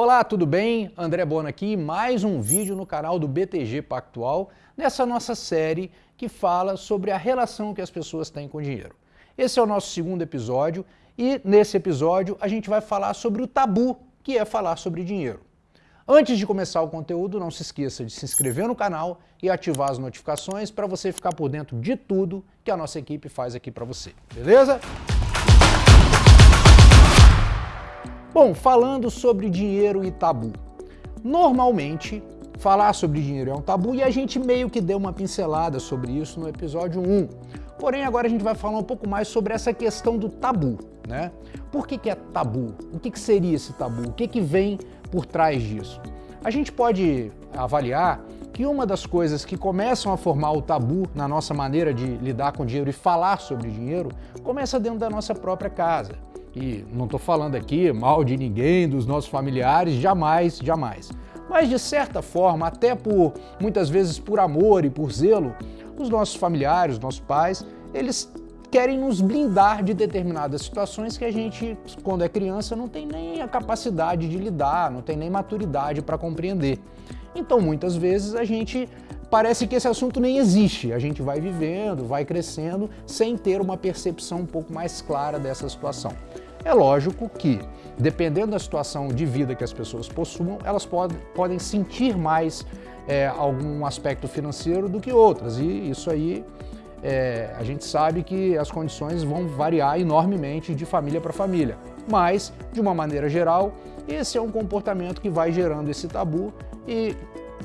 Olá, tudo bem? André Bona aqui, mais um vídeo no canal do BTG Pactual, nessa nossa série que fala sobre a relação que as pessoas têm com o dinheiro. Esse é o nosso segundo episódio e nesse episódio a gente vai falar sobre o tabu que é falar sobre dinheiro. Antes de começar o conteúdo, não se esqueça de se inscrever no canal e ativar as notificações para você ficar por dentro de tudo que a nossa equipe faz aqui para você, beleza? Bom, falando sobre dinheiro e tabu. Normalmente, falar sobre dinheiro é um tabu e a gente meio que deu uma pincelada sobre isso no episódio 1. Porém, agora a gente vai falar um pouco mais sobre essa questão do tabu, né? Por que, que é tabu? O que, que seria esse tabu? O que, que vem por trás disso? A gente pode avaliar que uma das coisas que começam a formar o tabu na nossa maneira de lidar com dinheiro e falar sobre dinheiro começa dentro da nossa própria casa. E não estou falando aqui mal de ninguém, dos nossos familiares, jamais, jamais. Mas de certa forma, até por muitas vezes por amor e por zelo, os nossos familiares, os nossos pais, eles querem nos blindar de determinadas situações que a gente, quando é criança, não tem nem a capacidade de lidar, não tem nem maturidade para compreender. Então, muitas vezes, a gente parece que esse assunto nem existe. A gente vai vivendo, vai crescendo, sem ter uma percepção um pouco mais clara dessa situação. É lógico que, dependendo da situação de vida que as pessoas possuam, elas pod podem sentir mais é, algum aspecto financeiro do que outras, e isso aí é, a gente sabe que as condições vão variar enormemente de família para família. Mas, de uma maneira geral, esse é um comportamento que vai gerando esse tabu e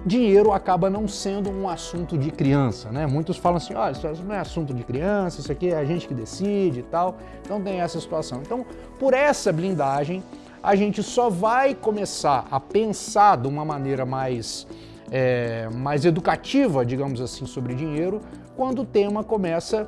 dinheiro acaba não sendo um assunto de criança, né? Muitos falam assim, olha, isso não é assunto de criança, isso aqui é a gente que decide e tal. Então tem essa situação. Então, por essa blindagem, a gente só vai começar a pensar de uma maneira mais, é, mais educativa, digamos assim, sobre dinheiro, quando o tema começa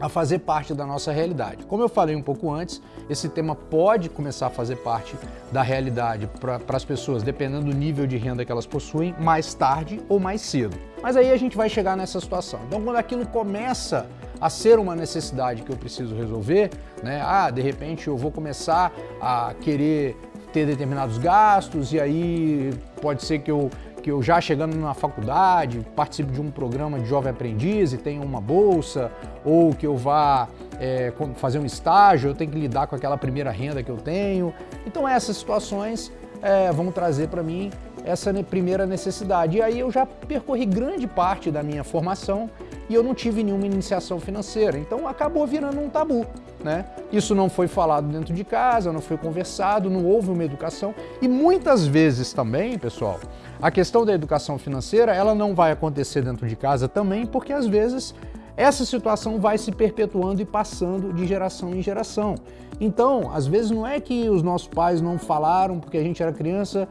a fazer parte da nossa realidade. Como eu falei um pouco antes, esse tema pode começar a fazer parte da realidade para as pessoas, dependendo do nível de renda que elas possuem, mais tarde ou mais cedo. Mas aí a gente vai chegar nessa situação. Então, quando aquilo começa a ser uma necessidade que eu preciso resolver, né? Ah, de repente eu vou começar a querer ter determinados gastos e aí pode ser que eu que eu já chegando na faculdade, participe de um programa de jovem aprendiz e tenha uma bolsa, ou que eu vá é, fazer um estágio, eu tenho que lidar com aquela primeira renda que eu tenho. Então essas situações é, vão trazer para mim essa primeira necessidade. E aí eu já percorri grande parte da minha formação e eu não tive nenhuma iniciação financeira, então acabou virando um tabu. Né? Isso não foi falado dentro de casa, não foi conversado, não houve uma educação e muitas vezes também, pessoal, a questão da educação financeira, ela não vai acontecer dentro de casa também, porque às vezes essa situação vai se perpetuando e passando de geração em geração. Então, às vezes não é que os nossos pais não falaram porque a gente era criança,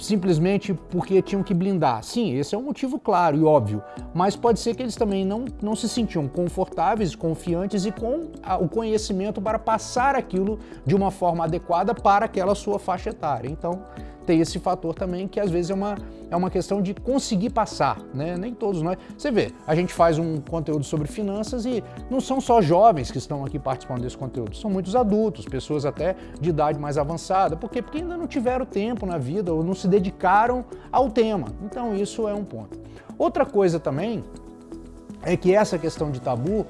simplesmente porque tinham que blindar. Sim, esse é um motivo claro e óbvio, mas pode ser que eles também não, não se sentiam confortáveis, confiantes e com a, o conhecimento para passar aquilo de uma forma adequada para aquela sua faixa etária. Então, tem esse fator também que às vezes é uma, é uma questão de conseguir passar, né? Nem todos nós. Você vê, a gente faz um conteúdo sobre finanças e não são só jovens que estão aqui participando desse conteúdo, são muitos adultos, pessoas até de idade mais avançada. Por quê? Porque ainda não tiveram tempo na vida ou não se dedicaram ao tema. Então isso é um ponto. Outra coisa também é que essa questão de tabu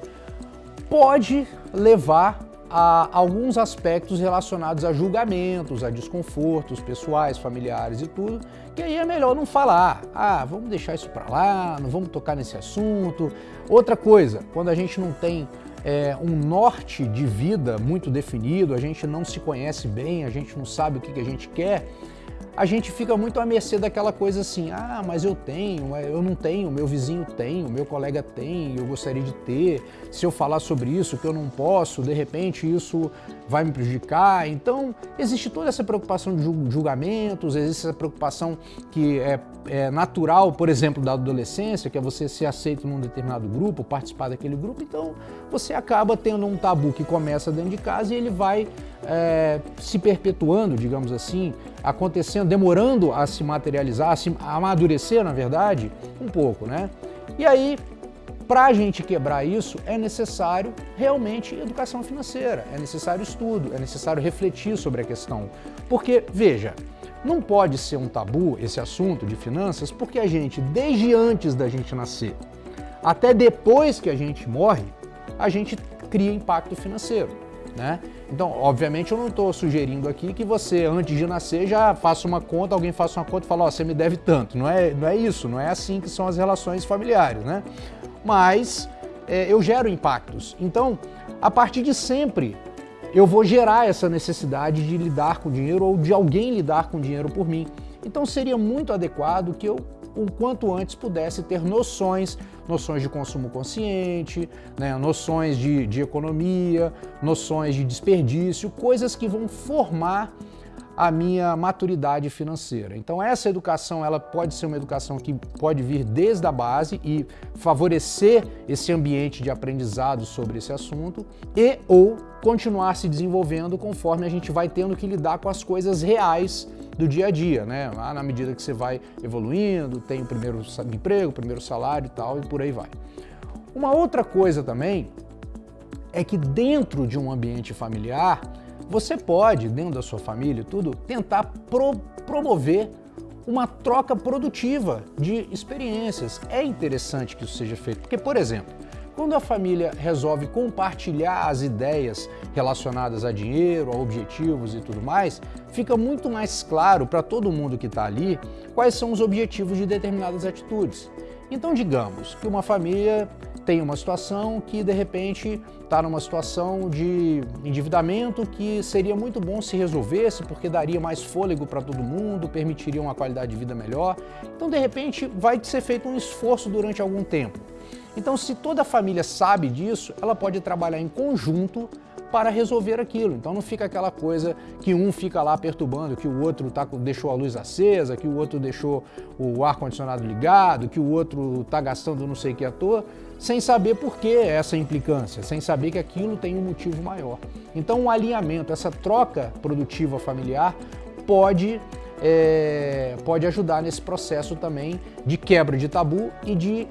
pode levar a alguns aspectos relacionados a julgamentos, a desconfortos pessoais, familiares e tudo, que aí é melhor não falar. Ah, vamos deixar isso para lá, não vamos tocar nesse assunto. Outra coisa, quando a gente não tem é, um norte de vida muito definido, a gente não se conhece bem, a gente não sabe o que, que a gente quer, a gente fica muito à mercê daquela coisa assim, ah, mas eu tenho, eu não tenho, meu vizinho tem, o meu colega tem, eu gostaria de ter, se eu falar sobre isso, que eu não posso, de repente isso vai me prejudicar. Então, existe toda essa preocupação de julgamentos, existe essa preocupação que é, é natural, por exemplo, da adolescência, que é você ser aceito num determinado grupo, participar daquele grupo, então você acaba tendo um tabu que começa dentro de casa e ele vai é, se perpetuando, digamos assim, acontecendo, demorando a se materializar, a, se, a amadurecer, na verdade, um pouco, né? E aí, para a gente quebrar isso, é necessário realmente educação financeira, é necessário estudo, é necessário refletir sobre a questão. Porque, veja, Não pode ser um tabu esse assunto de finanças, porque a gente, desde antes da gente nascer, até depois que a gente morre, a gente cria impacto financeiro. Né? Então, obviamente, eu não estou sugerindo aqui que você, antes de nascer, já faça uma conta, alguém faça uma conta e fala, ó, oh, você me deve tanto. Não é, não é isso, não é assim que são as relações familiares, né? Mas é, eu gero impactos. Então, a partir de sempre, eu vou gerar essa necessidade de lidar com dinheiro ou de alguém lidar com dinheiro por mim. Então seria muito adequado que eu o quanto antes pudesse ter noções, noções de consumo consciente, né, noções de, de economia, noções de desperdício, coisas que vão formar a minha maturidade financeira. Então essa educação, ela pode ser uma educação que pode vir desde a base e favorecer esse ambiente de aprendizado sobre esse assunto e ou continuar se desenvolvendo conforme a gente vai tendo que lidar com as coisas reais do dia a dia, né? Na medida que você vai evoluindo, tem o primeiro emprego, o primeiro salário e tal, e por aí vai. Uma outra coisa também é que dentro de um ambiente familiar, você pode, dentro da sua família tudo, tentar pro promover uma troca produtiva de experiências. É interessante que isso seja feito, porque, por exemplo, quando a família resolve compartilhar as ideias relacionadas a dinheiro, a objetivos e tudo mais, fica muito mais claro para todo mundo que está ali quais são os objetivos de determinadas atitudes. Então, digamos que uma família tem uma situação que de repente está numa situação de endividamento que seria muito bom se resolvesse porque daria mais fôlego para todo mundo, permitiria uma qualidade de vida melhor. Então de repente vai ser feito um esforço durante algum tempo. Então se toda a família sabe disso, ela pode trabalhar em conjunto para resolver aquilo. Então não fica aquela coisa que um fica lá perturbando, que o outro tá, deixou a luz acesa, que o outro deixou o ar-condicionado ligado, que o outro está gastando não sei o que à toa, sem saber por que essa implicância, sem saber que aquilo tem um motivo maior. Então o um alinhamento, essa troca produtiva familiar pode é, pode ajudar nesse processo também de quebra de tabu e de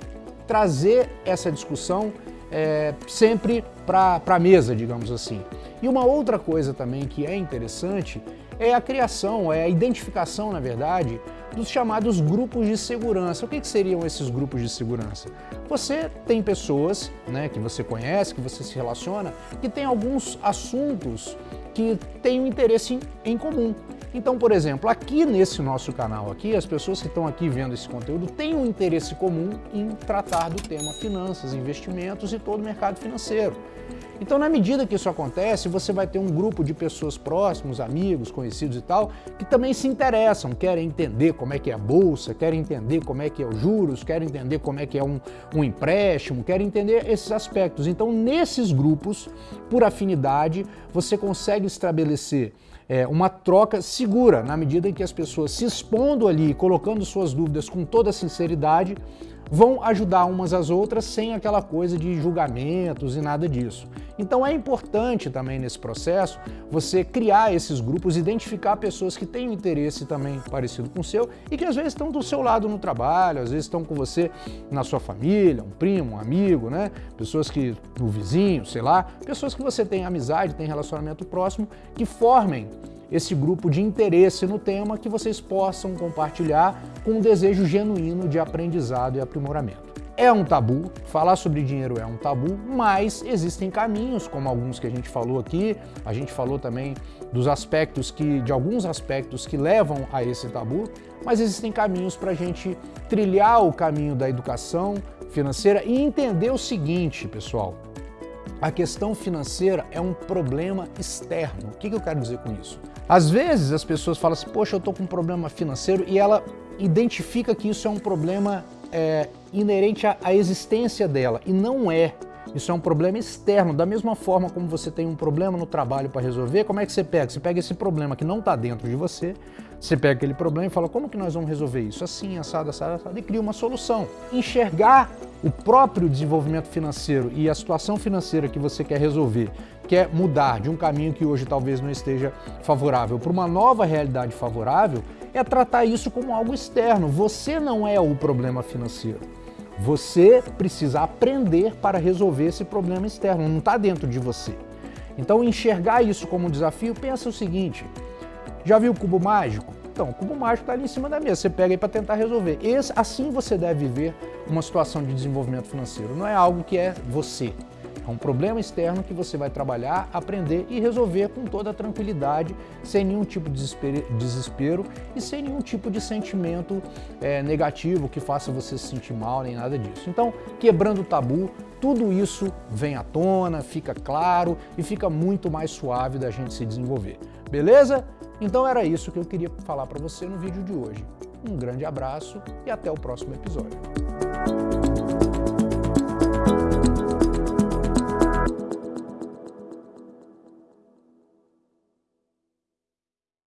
trazer essa discussão é, sempre para a mesa, digamos assim. E uma outra coisa também que é interessante é a criação, é a identificação, na verdade, dos chamados grupos de segurança. O que, que seriam esses grupos de segurança? Você tem pessoas né, que você conhece, que você se relaciona, que tem alguns assuntos que têm um interesse em, em comum. Então, por exemplo, aqui nesse nosso canal aqui, as pessoas que estão aqui vendo esse conteúdo têm um interesse comum em tratar do tema finanças, investimentos e todo o mercado financeiro. Então, na medida que isso acontece, você vai ter um grupo de pessoas próximos, amigos, conhecidos e tal, que também se interessam, querem entender como é que é a bolsa, querem entender como é que é os juros, querem entender como é que é um, um empréstimo, querem entender esses aspectos. Então, nesses grupos, por afinidade, você consegue estabelecer é, uma troca segura, na medida em que as pessoas se expondo ali, colocando suas dúvidas com toda sinceridade, vão ajudar umas às outras sem aquela coisa de julgamentos e nada disso. Então é importante também nesse processo você criar esses grupos, identificar pessoas que têm um interesse também parecido com o seu e que às vezes estão do seu lado no trabalho, às vezes estão com você na sua família, um primo, um amigo, né? Pessoas que, o vizinho, sei lá, pessoas que você tem amizade, tem relacionamento próximo, que formem esse grupo de interesse no tema que vocês possam compartilhar com um desejo genuíno de aprendizado e aprimoramento. É um tabu, falar sobre dinheiro é um tabu, mas existem caminhos, como alguns que a gente falou aqui, a gente falou também dos aspectos que, de alguns aspectos que levam a esse tabu, mas existem caminhos para a gente trilhar o caminho da educação financeira e entender o seguinte, pessoal, a questão financeira é um problema externo. O que eu quero dizer com isso? Às vezes as pessoas falam assim, poxa, eu estou com um problema financeiro e ela identifica que isso é um problema é, inerente à, à existência dela e não é. Isso é um problema externo. Da mesma forma como você tem um problema no trabalho para resolver, como é que você pega? Você pega esse problema que não está dentro de você, você pega aquele problema e fala, como que nós vamos resolver isso? Assim, assado, assado, assado, e cria uma solução. Enxergar o próprio desenvolvimento financeiro e a situação financeira que você quer resolver quer mudar de um caminho que hoje talvez não esteja favorável para uma nova realidade favorável, é tratar isso como algo externo. Você não é o problema financeiro. Você precisa aprender para resolver esse problema externo, não está dentro de você. Então enxergar isso como um desafio, pensa o seguinte, já viu o cubo mágico? Então, o cubo mágico está ali em cima da mesa, você pega aí para tentar resolver. Esse, assim você deve viver uma situação de desenvolvimento financeiro. Não é algo que é você, é um problema externo que você vai trabalhar, aprender e resolver com toda tranquilidade, sem nenhum tipo de desespero e sem nenhum tipo de sentimento é, negativo que faça você se sentir mal, nem nada disso. Então, quebrando o tabu, tudo isso vem à tona, fica claro e fica muito mais suave da gente se desenvolver. Beleza? Então era isso que eu queria falar para você no vídeo de hoje. Um grande abraço e até o próximo episódio.